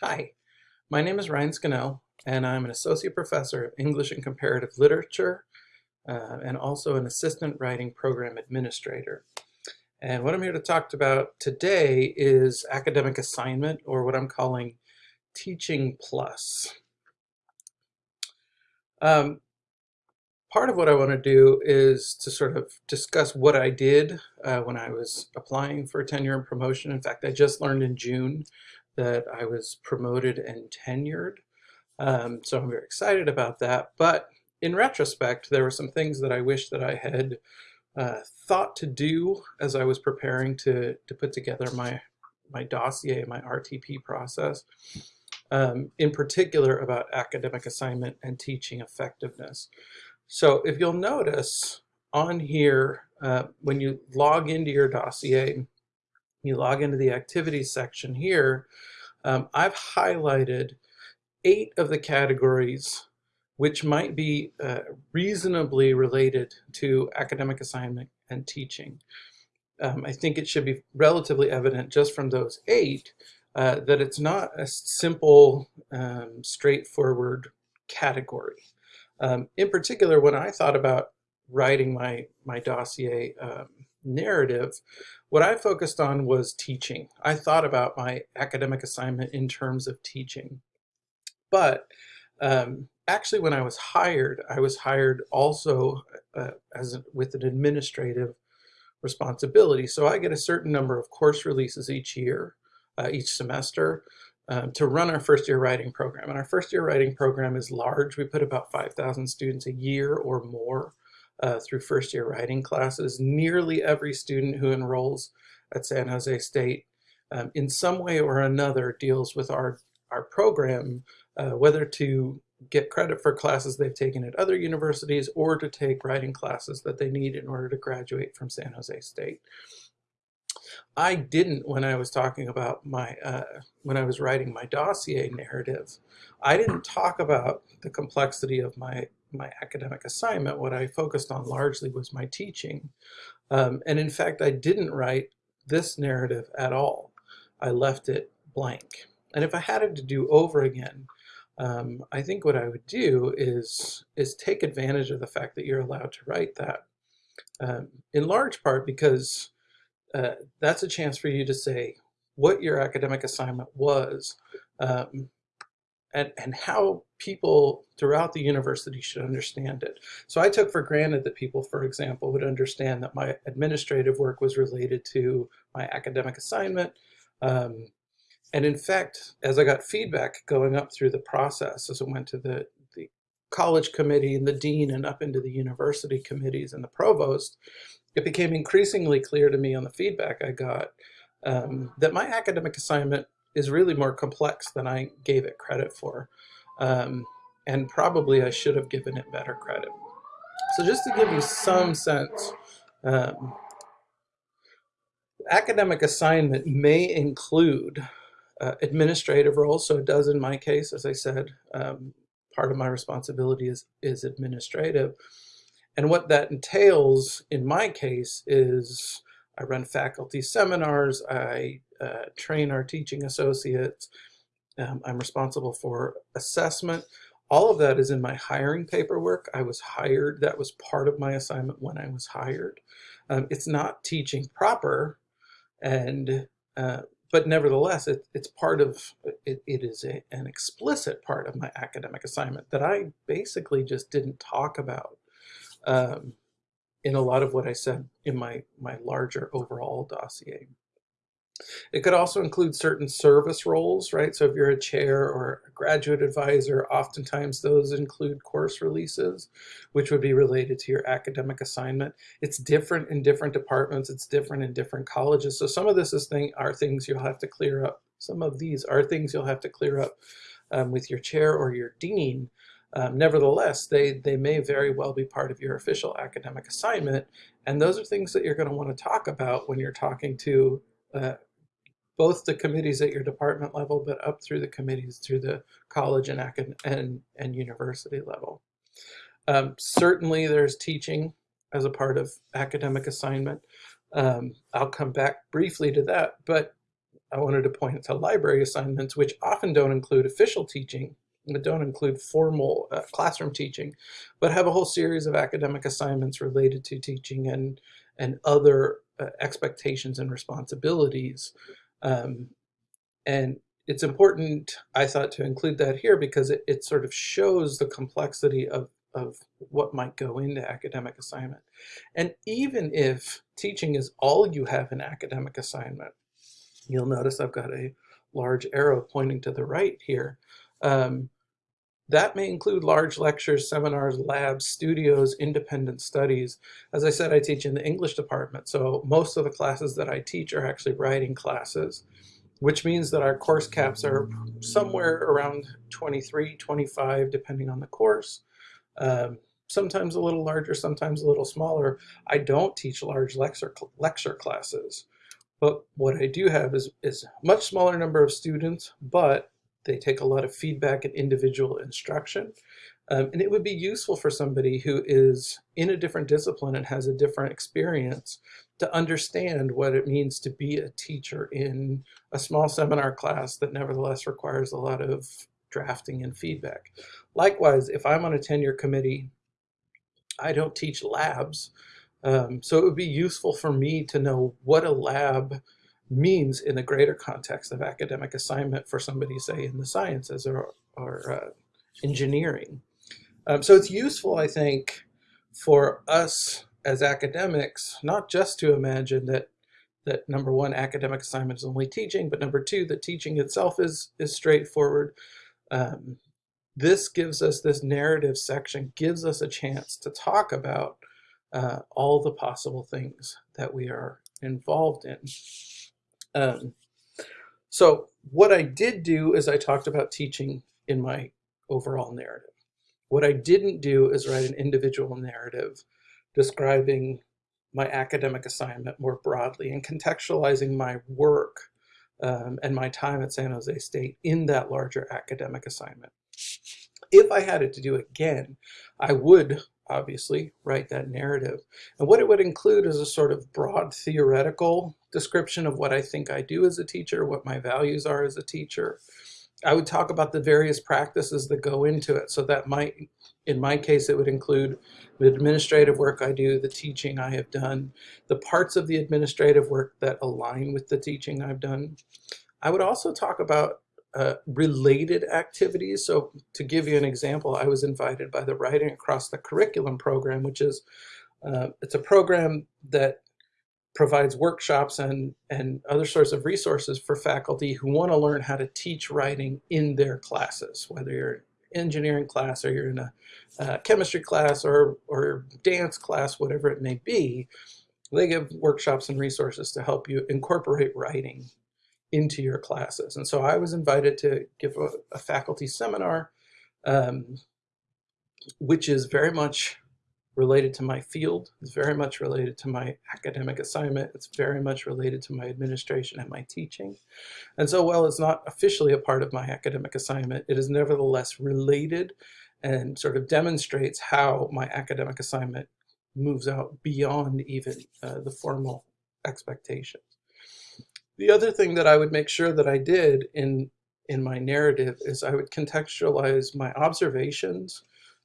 Hi, my name is Ryan Skinnell, and I'm an associate professor of English and Comparative Literature uh, and also an assistant writing program administrator. And what I'm here to talk about today is academic assignment, or what I'm calling Teaching Plus. Um, part of what I want to do is to sort of discuss what I did uh, when I was applying for tenure and promotion. In fact, I just learned in June that I was promoted and tenured. Um, so I'm very excited about that. But in retrospect, there were some things that I wish that I had uh, thought to do as I was preparing to, to put together my, my dossier, my RTP process, um, in particular about academic assignment and teaching effectiveness. So if you'll notice on here, uh, when you log into your dossier, you log into the activities section here, um, I've highlighted eight of the categories which might be uh, reasonably related to academic assignment and teaching. Um, I think it should be relatively evident just from those eight uh, that it's not a simple, um, straightforward category. Um, in particular, when I thought about writing my, my dossier um, narrative, what I focused on was teaching. I thought about my academic assignment in terms of teaching. But um, actually, when I was hired, I was hired also uh, as a, with an administrative responsibility. So I get a certain number of course releases each year, uh, each semester, um, to run our first year writing program. And our first year writing program is large. We put about 5,000 students a year or more uh, through first year writing classes. Nearly every student who enrolls at San Jose State um, in some way or another deals with our, our program, uh, whether to get credit for classes they've taken at other universities or to take writing classes that they need in order to graduate from San Jose State. I didn't when I was talking about my, uh, when I was writing my dossier narrative, I didn't talk about the complexity of my my academic assignment, what I focused on largely was my teaching. Um, and in fact, I didn't write this narrative at all. I left it blank. And if I had it to do over again, um, I think what I would do is, is take advantage of the fact that you're allowed to write that. Um, in large part because uh, that's a chance for you to say what your academic assignment was, um, and, and how people throughout the university should understand it. So I took for granted that people, for example, would understand that my administrative work was related to my academic assignment. Um, and in fact, as I got feedback going up through the process, as it went to the, the college committee and the dean and up into the university committees and the provost, it became increasingly clear to me on the feedback I got um, that my academic assignment is really more complex than I gave it credit for. Um, and probably I should have given it better credit. So just to give you some sense, um, academic assignment may include uh, administrative roles. So it does in my case, as I said, um, part of my responsibility is, is administrative. And what that entails in my case is I run faculty seminars, I uh, train our teaching associates, um, I'm responsible for assessment. All of that is in my hiring paperwork. I was hired, that was part of my assignment when I was hired. Um, it's not teaching proper, and uh, but nevertheless, it, it's part of, it, it is a, an explicit part of my academic assignment that I basically just didn't talk about. Um, in a lot of what I said in my, my larger overall dossier. It could also include certain service roles, right? So if you're a chair or a graduate advisor, oftentimes those include course releases, which would be related to your academic assignment. It's different in different departments. It's different in different colleges. So some of this is thing, are things you'll have to clear up. Some of these are things you'll have to clear up um, with your chair or your dean um, nevertheless, they, they may very well be part of your official academic assignment, and those are things that you're going to want to talk about when you're talking to uh, both the committees at your department level, but up through the committees through the college and, and, and university level. Um, certainly there's teaching as a part of academic assignment. Um, I'll come back briefly to that, but I wanted to point to library assignments, which often don't include official teaching, that don't include formal uh, classroom teaching, but have a whole series of academic assignments related to teaching and, and other uh, expectations and responsibilities. Um, and it's important, I thought, to include that here because it, it sort of shows the complexity of, of what might go into academic assignment. And even if teaching is all you have in academic assignment, you'll notice I've got a large arrow pointing to the right here. Um, that may include large lectures, seminars, labs, studios, independent studies. As I said, I teach in the English department, so most of the classes that I teach are actually writing classes, which means that our course caps are somewhere around 23, 25, depending on the course. Um, sometimes a little larger, sometimes a little smaller. I don't teach large lecture, lecture classes, but what I do have is, is a much smaller number of students, but they take a lot of feedback and individual instruction. Um, and it would be useful for somebody who is in a different discipline and has a different experience to understand what it means to be a teacher in a small seminar class that nevertheless requires a lot of drafting and feedback. Likewise, if I'm on a tenure committee, I don't teach labs, um, so it would be useful for me to know what a lab means in the greater context of academic assignment for somebody, say, in the sciences or, or uh, engineering. Um, so it's useful, I think, for us as academics, not just to imagine that that number one, academic assignment is only teaching, but number two, that teaching itself is, is straightforward. Um, this gives us, this narrative section gives us a chance to talk about uh, all the possible things that we are involved in. Um, so what I did do is I talked about teaching in my overall narrative. What I didn't do is write an individual narrative describing my academic assignment more broadly and contextualizing my work um, and my time at San Jose State in that larger academic assignment. If I had it to do again, I would obviously, write that narrative. And what it would include is a sort of broad theoretical description of what I think I do as a teacher, what my values are as a teacher. I would talk about the various practices that go into it. So that might, in my case, it would include the administrative work I do, the teaching I have done, the parts of the administrative work that align with the teaching I've done. I would also talk about uh, related activities. So to give you an example, I was invited by the Writing Across the Curriculum program, which is uh, it's a program that provides workshops and, and other sorts of resources for faculty who want to learn how to teach writing in their classes, whether you're an engineering class or you're in a uh, chemistry class or, or dance class, whatever it may be. They give workshops and resources to help you incorporate writing into your classes. And so I was invited to give a, a faculty seminar, um, which is very much related to my field. It's very much related to my academic assignment. It's very much related to my administration and my teaching. And so while it's not officially a part of my academic assignment, it is nevertheless related and sort of demonstrates how my academic assignment moves out beyond even uh, the formal expectations. The other thing that I would make sure that I did in, in my narrative is I would contextualize my observations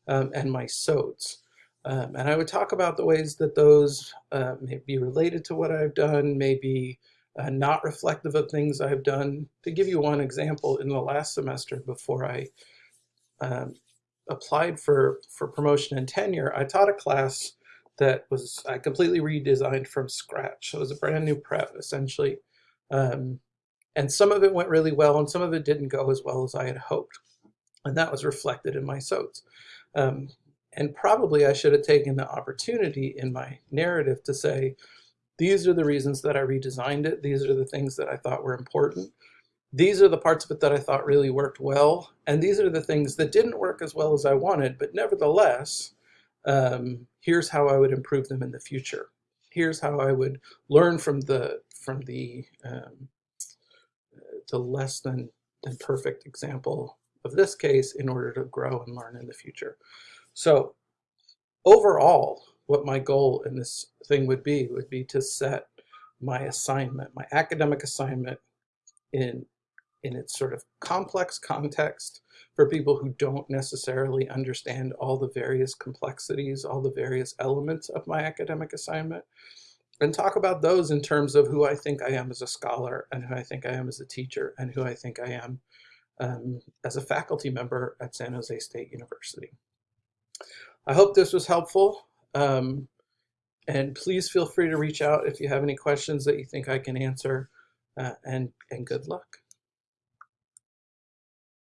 um, and my SOTs. Um, and I would talk about the ways that those uh, may be related to what I've done, may be uh, not reflective of things I've done. To give you one example, in the last semester before I um, applied for, for promotion and tenure, I taught a class that was I completely redesigned from scratch. It was a brand new prep, essentially. Um, and some of it went really well and some of it didn't go as well as I had hoped. And that was reflected in my SOTs. Um, and probably I should have taken the opportunity in my narrative to say, these are the reasons that I redesigned it. These are the things that I thought were important. These are the parts of it that I thought really worked well. And these are the things that didn't work as well as I wanted, but nevertheless, um, here's how I would improve them in the future. Here's how I would learn from the from the um, the less than, than perfect example of this case in order to grow and learn in the future. So overall, what my goal in this thing would be would be to set my assignment, my academic assignment in in its sort of complex context for people who don't necessarily understand all the various complexities, all the various elements of my academic assignment, and talk about those in terms of who I think I am as a scholar and who I think I am as a teacher and who I think I am um, as a faculty member at San Jose State University. I hope this was helpful. Um, and please feel free to reach out if you have any questions that you think I can answer. Uh, and, and good luck.